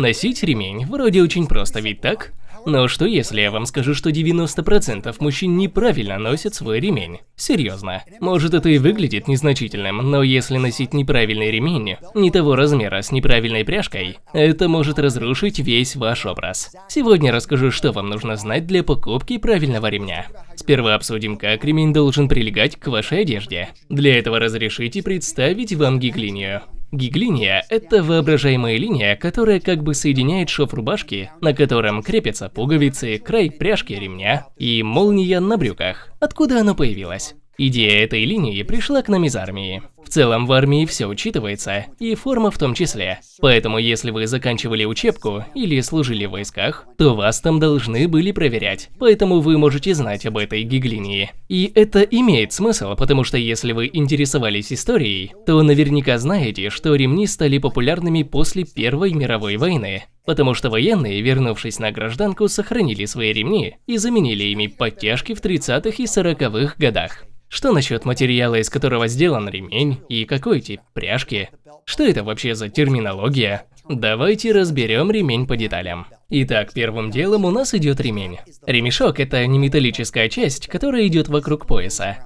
Носить ремень вроде очень просто, ведь так? Но что если я вам скажу, что 90% мужчин неправильно носят свой ремень? Серьезно. Может это и выглядит незначительным, но если носить неправильный ремень, не того размера с неправильной пряжкой, это может разрушить весь ваш образ. Сегодня расскажу, что вам нужно знать для покупки правильного ремня. Сперва обсудим, как ремень должен прилегать к вашей одежде. Для этого разрешите представить вам гиглинию. Гиглиния – это воображаемая линия, которая как бы соединяет шов рубашки, на котором крепятся пуговицы, край пряжки ремня и молния на брюках. Откуда она появилась? Идея этой линии пришла к нам из армии. В целом в армии все учитывается, и форма в том числе. Поэтому если вы заканчивали учебку или служили в войсках, то вас там должны были проверять. Поэтому вы можете знать об этой гиглинии. И это имеет смысл, потому что если вы интересовались историей, то наверняка знаете, что ремни стали популярными после Первой мировой войны. Потому что военные, вернувшись на гражданку, сохранили свои ремни и заменили ими подтяжки в 30-х и 40-х годах. Что насчет материала, из которого сделан ремень, и какой тип пряжки? Что это вообще за терминология? Давайте разберем ремень по деталям. Итак, первым делом у нас идет ремень. Ремешок – это не металлическая часть, которая идет вокруг пояса.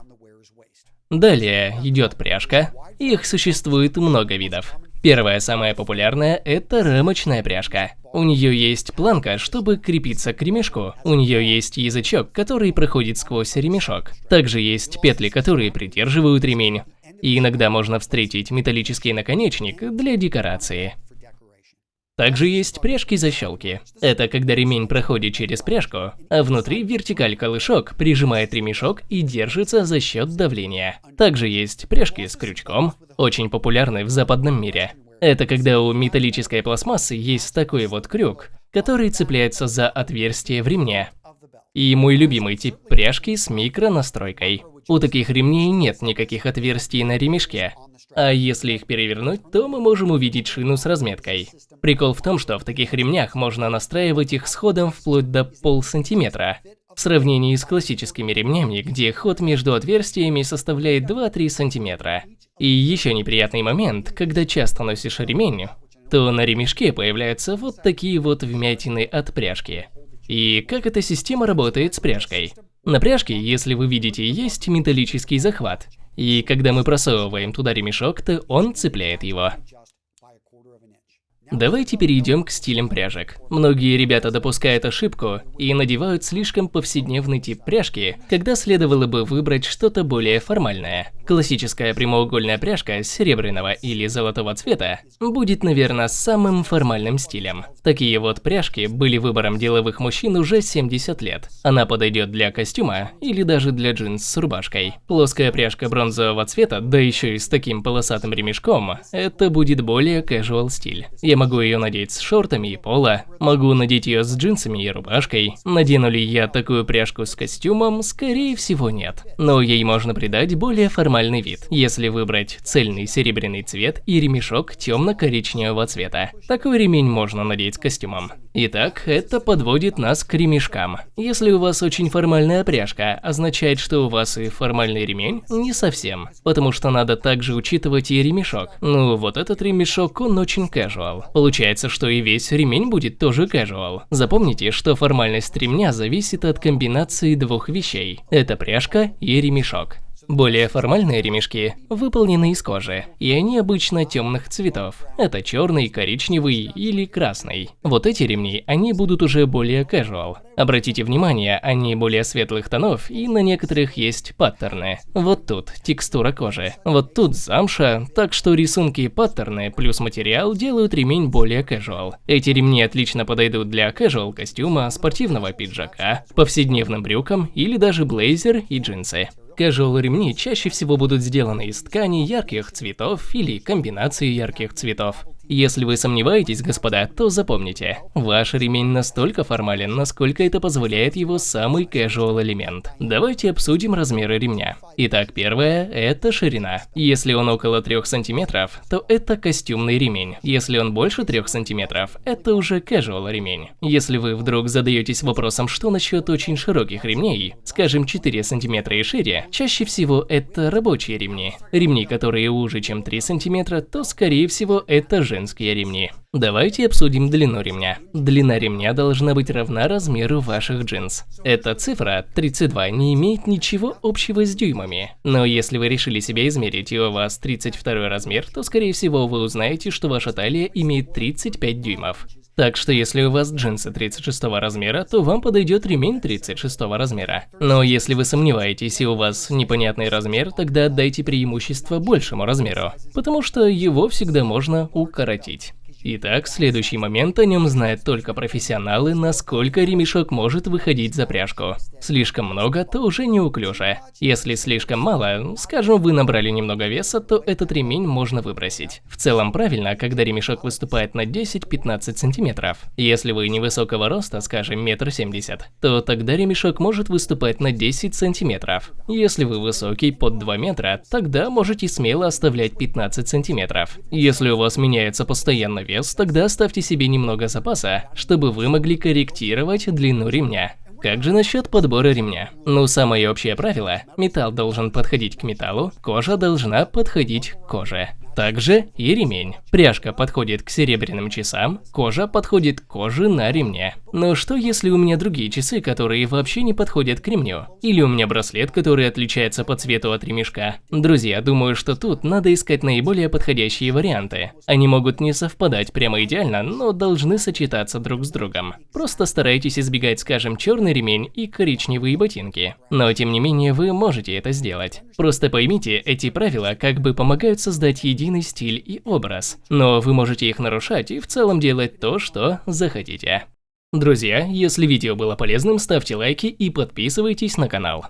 Далее идет пряжка. Их существует много видов. Первая, самая популярная, это рамочная пряжка. У нее есть планка, чтобы крепиться к ремешку. У нее есть язычок, который проходит сквозь ремешок. Также есть петли, которые придерживают ремень. И иногда можно встретить металлический наконечник для декорации. Также есть пряжки-защелки. Это когда ремень проходит через пряжку, а внутри вертикаль-колышок прижимает ремешок и держится за счет давления. Также есть пряжки с крючком, очень популярны в западном мире. Это когда у металлической пластмассы есть такой вот крюк, который цепляется за отверстие в ремне. И мой любимый тип пряжки с микронастройкой. У таких ремней нет никаких отверстий на ремешке, а если их перевернуть, то мы можем увидеть шину с разметкой. Прикол в том, что в таких ремнях можно настраивать их с ходом вплоть до полсантиметра. В сравнении с классическими ремнями, где ход между отверстиями составляет 2-3 сантиметра. И еще неприятный момент, когда часто носишь ремень, то на ремешке появляются вот такие вот вмятины от пряжки. И как эта система работает с пряжкой? На пряжке, если вы видите, есть металлический захват. И когда мы просовываем туда ремешок, то он цепляет его. Давайте перейдем к стилям пряжек. Многие ребята допускают ошибку и надевают слишком повседневный тип пряжки, когда следовало бы выбрать что-то более формальное. Классическая прямоугольная пряжка серебряного или золотого цвета будет, наверное, самым формальным стилем. Такие вот пряжки были выбором деловых мужчин уже 70 лет. Она подойдет для костюма или даже для джинс с рубашкой. Плоская пряжка бронзового цвета, да еще и с таким полосатым ремешком, это будет более casual стиль. Я могу ее надеть с шортами и поло, могу надеть ее с джинсами и рубашкой. Надену ли я такую пряжку с костюмом? Скорее всего нет. Но ей можно придать более формальный нормальный вид, если выбрать цельный серебряный цвет и ремешок темно-коричневого цвета. Такой ремень можно надеть с костюмом. Итак, это подводит нас к ремешкам. Если у вас очень формальная пряжка, означает, что у вас и формальный ремень? Не совсем, потому что надо также учитывать и ремешок. Ну, вот этот ремешок, он очень casual. Получается, что и весь ремень будет тоже casual. Запомните, что формальность ремня зависит от комбинации двух вещей. Это пряжка и ремешок. Более формальные ремешки выполнены из кожи, и они обычно темных цветов. Это черный, коричневый или красный. Вот эти ремни, они будут уже более casual. Обратите внимание, они более светлых тонов, и на некоторых есть паттерны. Вот тут текстура кожи, вот тут замша, так что рисунки и паттерны плюс материал делают ремень более casual. Эти ремни отлично подойдут для casual костюма, спортивного пиджака, повседневным брюкам или даже блейзер и джинсы. Casual ремни чаще всего будут сделаны из ткани ярких цветов или комбинации ярких цветов. Если вы сомневаетесь, господа, то запомните, ваш ремень настолько формален, насколько это позволяет его самый casual элемент. Давайте обсудим размеры ремня. Итак, первое – это ширина. Если он около 3 сантиметров, то это костюмный ремень. Если он больше 3 сантиметров, это уже casual ремень. Если вы вдруг задаетесь вопросом, что насчет очень широких ремней, скажем 4 сантиметра и шире, чаще всего это рабочие ремни. Ремни, которые уже чем 3 сантиметра, то скорее всего это же женские ремни. Давайте обсудим длину ремня. Длина ремня должна быть равна размеру ваших джинс. Эта цифра 32 не имеет ничего общего с дюймами. Но если вы решили себя измерить и у вас 32 размер, то скорее всего вы узнаете, что ваша талия имеет 35 дюймов. Так что если у вас джинсы 36 размера, то вам подойдет ремень 36 размера. Но если вы сомневаетесь и у вас непонятный размер, тогда отдайте преимущество большему размеру, потому что его всегда можно укоротить. Итак, следующий момент о нем знают только профессионалы, насколько ремешок может выходить за пряжку. Слишком много, то уже неуклюже. Если слишком мало, скажем, вы набрали немного веса, то этот ремень можно выбросить. В целом правильно, когда ремешок выступает на 10-15 сантиметров. Если вы невысокого роста, скажем, метр семьдесят, то тогда ремешок может выступать на 10 сантиметров. Если вы высокий, под 2 метра, тогда можете смело оставлять 15 сантиметров. Если у вас меняется постоянно вес, вес, тогда ставьте себе немного запаса, чтобы вы могли корректировать длину ремня. Как же насчет подбора ремня? Ну, самое общее правило – металл должен подходить к металлу, кожа должна подходить к коже. Также и ремень. Пряжка подходит к серебряным часам, кожа подходит к коже на ремне. Но что если у меня другие часы, которые вообще не подходят к ремню? Или у меня браслет, который отличается по цвету от ремешка? Друзья, думаю, что тут надо искать наиболее подходящие варианты. Они могут не совпадать прямо идеально, но должны сочетаться друг с другом. Просто старайтесь избегать, скажем, черный ремень и коричневые ботинки. Но тем не менее вы можете это сделать. Просто поймите, эти правила как бы помогают создать единый единый стиль и образ, но вы можете их нарушать и в целом делать то, что захотите. Друзья, если видео было полезным, ставьте лайки и подписывайтесь на канал.